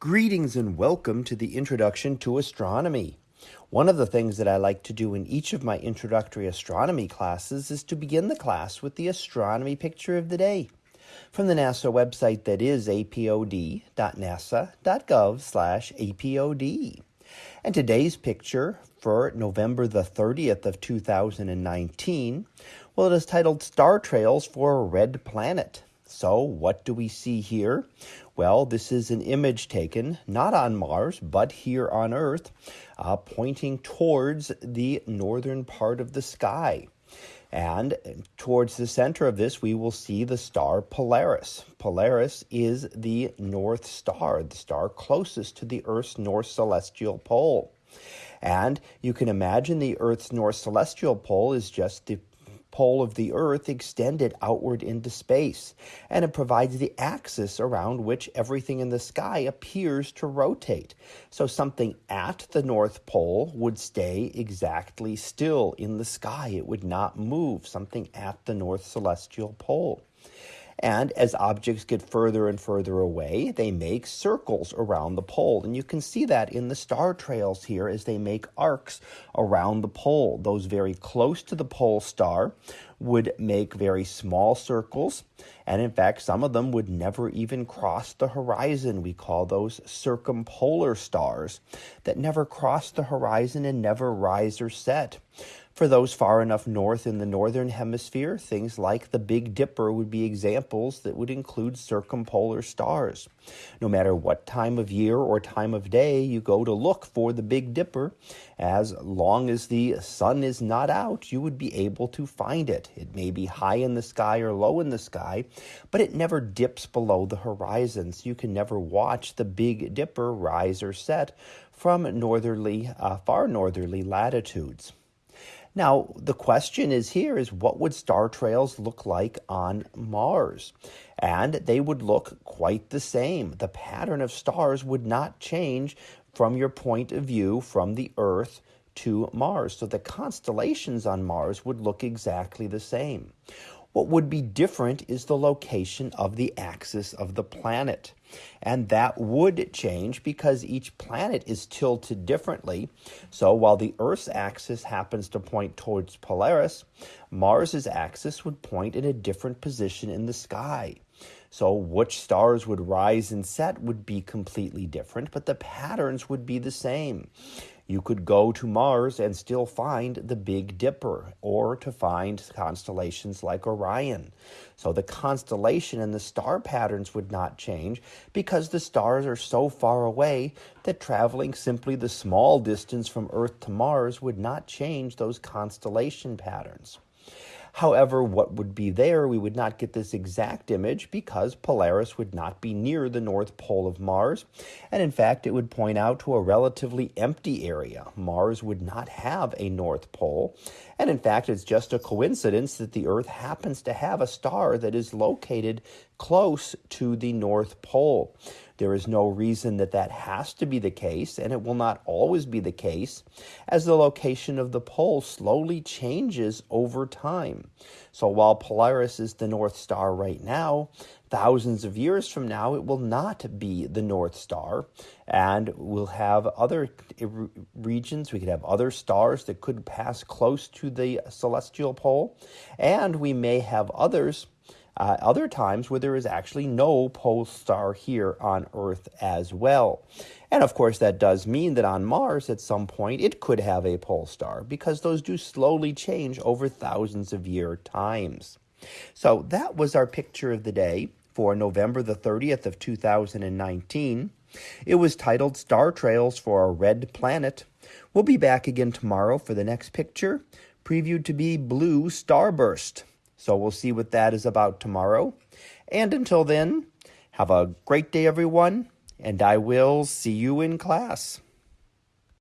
Greetings and welcome to the Introduction to Astronomy. One of the things that I like to do in each of my introductory astronomy classes is to begin the class with the astronomy picture of the day from the NASA website that is apod.nasa.gov/apod. And today's picture for November the 30th of 2019, well it is titled Star Trails for a Red Planet. So, what do we see here? Well, this is an image taken not on Mars, but here on Earth, uh, pointing towards the northern part of the sky. And towards the center of this, we will see the star Polaris. Polaris is the North Star, the star closest to the Earth's north celestial pole. And you can imagine the Earth's north celestial pole is just the pole of the Earth extended outward into space, and it provides the axis around which everything in the sky appears to rotate. So something at the North Pole would stay exactly still in the sky, it would not move, something at the North Celestial Pole. And as objects get further and further away, they make circles around the pole. And you can see that in the star trails here as they make arcs around the pole. Those very close to the pole star would make very small circles. And in fact, some of them would never even cross the horizon. We call those circumpolar stars that never cross the horizon and never rise or set. For those far enough north in the northern hemisphere, things like the Big Dipper would be examples that would include circumpolar stars. No matter what time of year or time of day you go to look for the Big Dipper, as long as the sun is not out, you would be able to find it. It may be high in the sky or low in the sky, but it never dips below the horizon, so you can never watch the Big Dipper rise or set from northerly, uh, far northerly latitudes. Now, the question is here is what would star trails look like on Mars? And they would look quite the same. The pattern of stars would not change from your point of view from the Earth to Mars. So the constellations on Mars would look exactly the same. What would be different is the location of the axis of the planet. And that would change because each planet is tilted differently. So while the Earth's axis happens to point towards Polaris, Mars's axis would point in a different position in the sky. So, which stars would rise and set would be completely different, but the patterns would be the same. You could go to Mars and still find the Big Dipper or to find constellations like Orion. So the constellation and the star patterns would not change because the stars are so far away that traveling simply the small distance from Earth to Mars would not change those constellation patterns. However, what would be there, we would not get this exact image because Polaris would not be near the North Pole of Mars. And in fact, it would point out to a relatively empty area. Mars would not have a North Pole. And in fact, it's just a coincidence that the Earth happens to have a star that is located close to the North Pole. There is no reason that that has to be the case, and it will not always be the case, as the location of the pole slowly changes over time. So while Polaris is the North Star right now, thousands of years from now, it will not be the North Star, and we'll have other regions. We could have other stars that could pass close to the celestial pole, and we may have others uh, other times where there is actually no pole star here on Earth as well. And of course, that does mean that on Mars at some point it could have a pole star because those do slowly change over thousands of year times. So that was our picture of the day for November the 30th of 2019. It was titled Star Trails for a Red Planet. We'll be back again tomorrow for the next picture, previewed to be Blue Starburst. So we'll see what that is about tomorrow. And until then, have a great day, everyone, and I will see you in class.